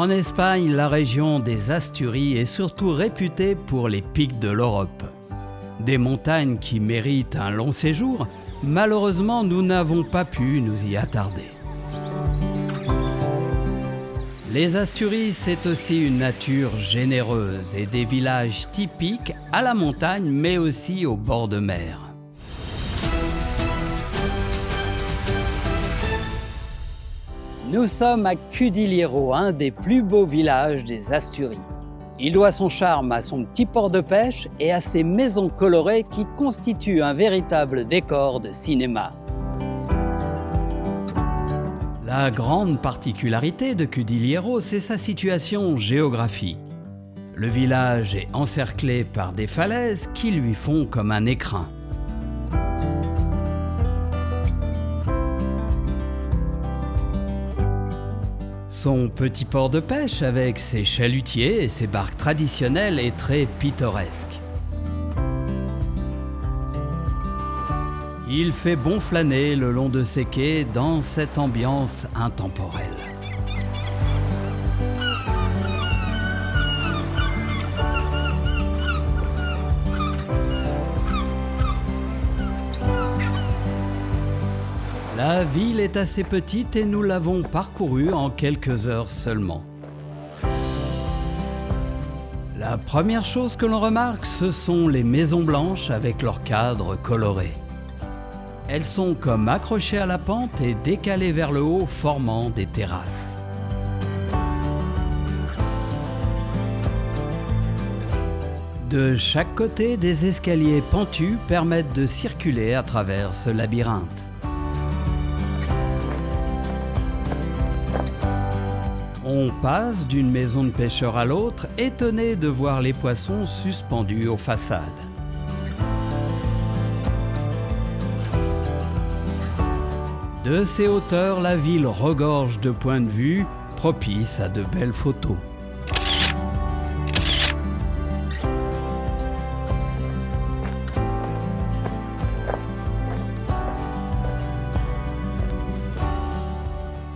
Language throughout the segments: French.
En Espagne, la région des Asturies est surtout réputée pour les pics de l'Europe. Des montagnes qui méritent un long séjour, malheureusement nous n'avons pas pu nous y attarder. Les Asturies, c'est aussi une nature généreuse et des villages typiques à la montagne mais aussi au bord de mer. Nous sommes à Cudiliero, un des plus beaux villages des Asturies. Il doit son charme à son petit port de pêche et à ses maisons colorées qui constituent un véritable décor de cinéma. La grande particularité de Cudiliero, c'est sa situation géographique. Le village est encerclé par des falaises qui lui font comme un écrin. Son petit port de pêche avec ses chalutiers et ses barques traditionnelles est très pittoresque. Il fait bon flâner le long de ses quais dans cette ambiance intemporelle. La ville est assez petite et nous l'avons parcourue en quelques heures seulement. La première chose que l'on remarque, ce sont les maisons blanches avec leurs cadres colorés. Elles sont comme accrochées à la pente et décalées vers le haut, formant des terrasses. De chaque côté, des escaliers pentus permettent de circuler à travers ce labyrinthe. On passe d'une maison de pêcheur à l'autre, étonné de voir les poissons suspendus aux façades. De ces hauteurs, la ville regorge de points de vue propices à de belles photos.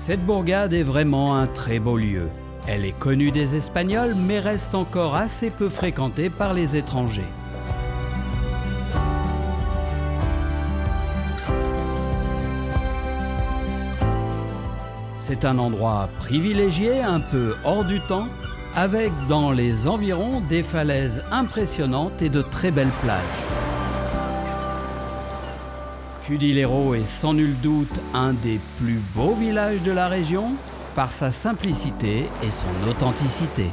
Cette bourgade est vraiment un très beau lieu. Elle est connue des Espagnols mais reste encore assez peu fréquentée par les étrangers. C'est un endroit privilégié, un peu hors du temps, avec dans les environs des falaises impressionnantes et de très belles plages. Cudilero est sans nul doute un des plus beaux villages de la région par sa simplicité et son authenticité.